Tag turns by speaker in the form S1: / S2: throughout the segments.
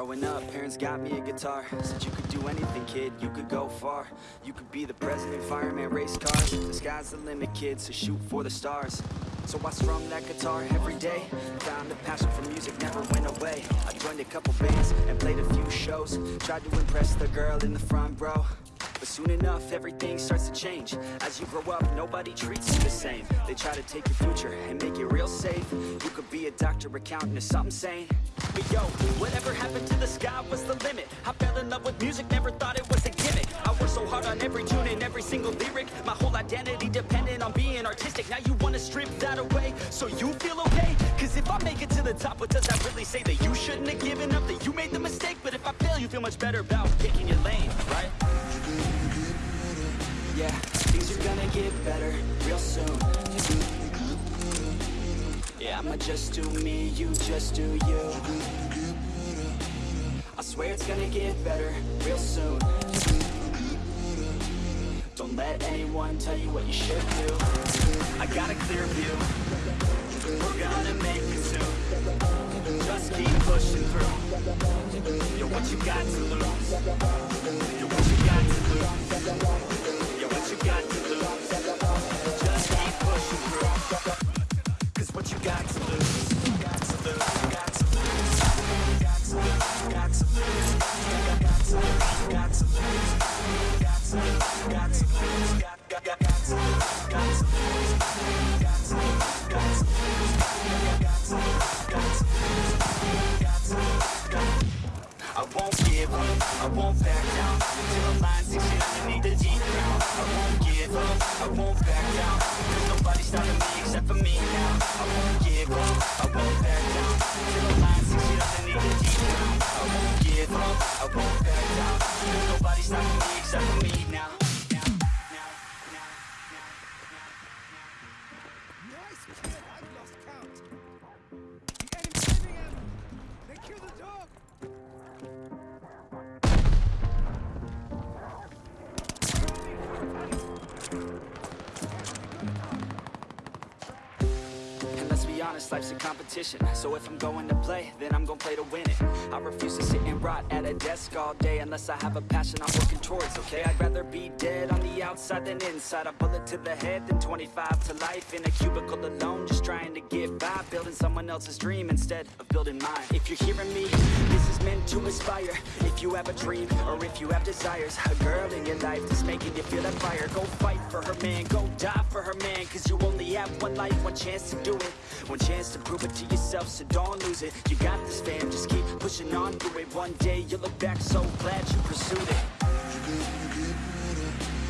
S1: Growing up, parents got me a guitar. Said you could do anything, kid, you could go far. You could be the president, fireman, race cars The sky's the limit, kid, so shoot for the stars. So I strum that guitar every day. Found a passion for music, never went away. I joined a couple bands and played a few shows. Tried to impress the girl in the front row but soon enough, everything starts to change. As you grow up, nobody treats you the same. They try to take your future and make it real safe. You could be a doctor, accountant, or something sane. But yo, whatever happened to the sky was the limit. I fell in love with music, never thought it was a gimmick. I worked so hard on every tune and every single lyric. My whole identity depended on being artistic. Now you wanna strip that away, so you feel okay? Cause if I make it to the top, what does that really say? That you shouldn't have given up, that you made the mistake? But if I fail, you feel much better about picking your lane, right? Gonna get better real soon. Yeah, I'ma just do me, you just do you. I swear it's gonna get better real soon. Don't let anyone tell you what you should do. I got a clear view. We're gonna make it soon Just keep pushing through. Yo, what you got to lose? Yo, what you got to lose? Won't back down. Till the line sinks in underneath the deep ground I won't give up, I won't back down. Cause nobody's stopping me except for me now. I won't give up, I won't back down honest, life's a competition. So if I'm going to play, then I'm gonna play to win it. I refuse to sit and rot at a desk all day Unless I have a passion I'm working towards, okay? I'd rather be dead on the outside than inside. A bullet to the head than 25 to life In a cubicle alone, just trying to get by Building someone else's dream instead of building mine. If you're hearing me, this is meant to inspire. If you have a dream, or if you have desires A girl in your life that's making you feel that fire. Go fight for her man, go die for her man Cause you only have one life, one chance to do it One chance to prove it to yourself, so don't lose it. You got this fam, just keep pushing on through it. One day you'll look back so glad you pursued it.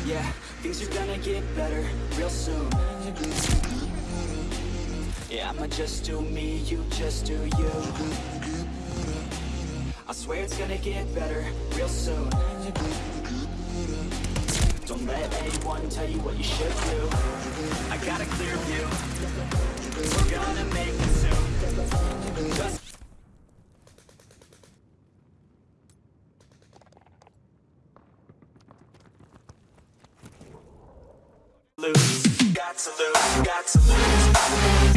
S1: Yeah, things are gonna get better real soon. Yeah, I'ma just do me, you just do you. I swear it's gonna get better real soon. Don't let anyone tell you what you should do. I got lose. Got to lose, got to lose